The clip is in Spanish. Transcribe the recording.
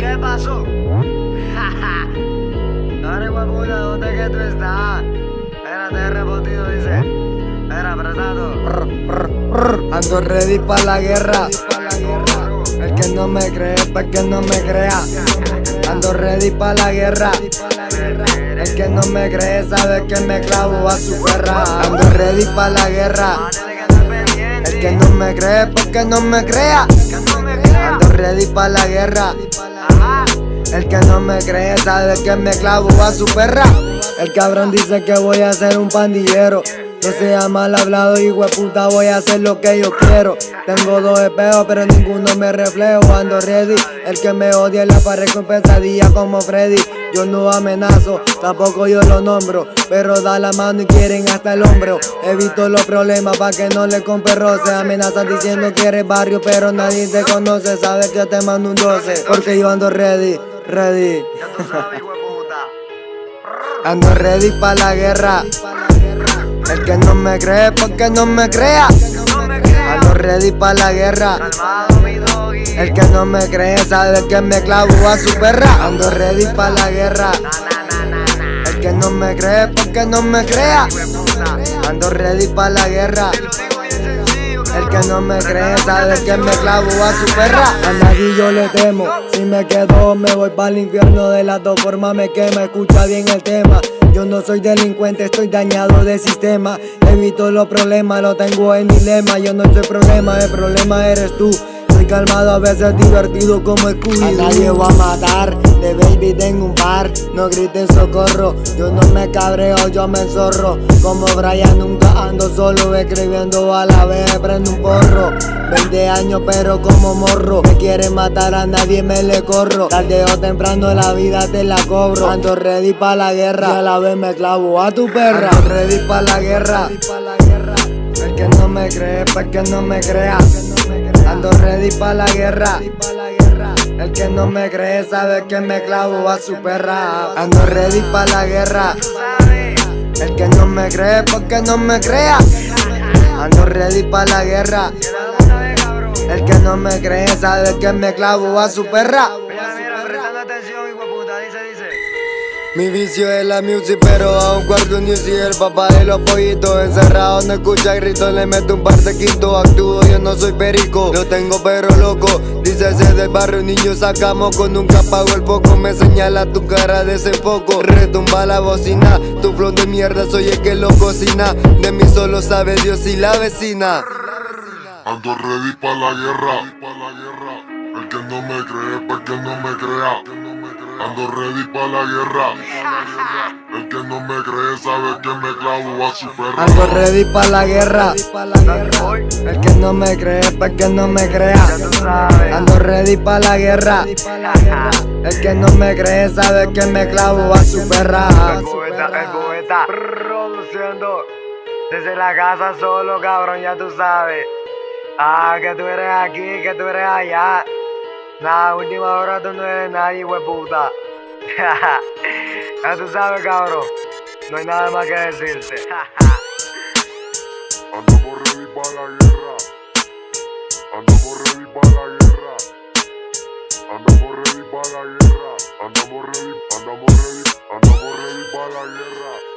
¿Qué pasó? Ahora puta, ¿dónde que tú estás? Espérate, he respondido, dice. Espera, apretado. Ando ready pa' la guerra. El que no me cree, pa' que no me crea. Ando ready pa' la guerra. El que no me cree sabe que me clavo a su perra. Ando ready pa' la guerra. El que no me cree, porque no me crea. Ando ready pa' la guerra. El que no me cree sabe que me clavo a su perra. El cabrón dice que voy a ser un pandillero. No sea mal hablado, hijo de puta, voy a hacer lo que yo quiero. Tengo dos espejos, pero ninguno me reflejo. Ando ready. El que me odia la pared con pesadilla como Freddy. Yo no amenazo, tampoco yo lo nombro. Pero da la mano y quieren hasta el hombro. Evito los problemas para que no le compre roce. Amenazan diciendo que eres barrio, pero nadie te conoce. Sabes que te mando un 12. Porque yo ando ready, ready. Ando ready pa' la guerra. El que no me cree, porque no me crea. Ando ready pa' la guerra. El que no me cree sabe que me clavo a su perra. Ando ready pa' la guerra. El que no me cree, porque no me crea. Ando ready pa' la guerra. El que no me cree sabe que me clavo a su perra. A nadie yo le temo. Si me quedo, me voy para el infierno. De las dos formas me quema. Escucha bien el tema. Yo no soy delincuente, estoy dañado de sistema. Evito los problemas, lo tengo en mi lema. Yo no soy problema, el problema eres tú. Soy calmado, a veces divertido como Scooby A nadie voy a matar, de tengo un par No griten socorro, yo no me cabreo, yo me enzorro Como Brian nunca ando solo, escribiendo a la vez, prendo un porro. 20 años pero como morro Me quieren matar a nadie me le corro. Tarde o temprano la vida te la cobro. Ando ready pa' la guerra Y a la vez me clavo a tu perra. Ando ready pa' la guerra El que no me cree, pa' que no me crea. Ando ready pa' la guerra el que no me cree sabe que me clavo a su perra. Ando ready pa' la guerra. El que no me cree porque no me crea Ando ready pa' la guerra. El que no me cree sabe que me clavo a su perra. Mi vicio es la music, pero a un cuarto news el papá de los pollitos Encerrado no escucha gritos, le meto un par de quinto Actúo, yo no soy perico, lo tengo pero loco Ese del barrio, niño, sacamos con nunca apago el foco Me señala tu cara de ese foco, retumba la bocina Tu flow de mierda, soy el que lo cocina De mí solo sabe Dios y la vecina Ando ready pa' la guerra. El que no me cree, pa' que no me crea. Ando ready pa' la guerra. El que no me cree sabe que me clavo a su perra. Ando ready pa' la guerra. El que no me cree, pa' que no me crea. Ando ready pa' la guerra. El que no me cree sabe que me clavo a su perra. El poeta, el poeta. Produciendo. Desde la casa solo, cabrón, ya tú sabes. Ah, que tú eres aquí, que tú eres allá. Nada, última hora tú no eres nadie, hueputa. ya tú sabes, cabrón. No hay nada más que decirte. Andamos ready para la guerra. Andamos ready Andamos ready, andamos ready, andamos ready para la guerra.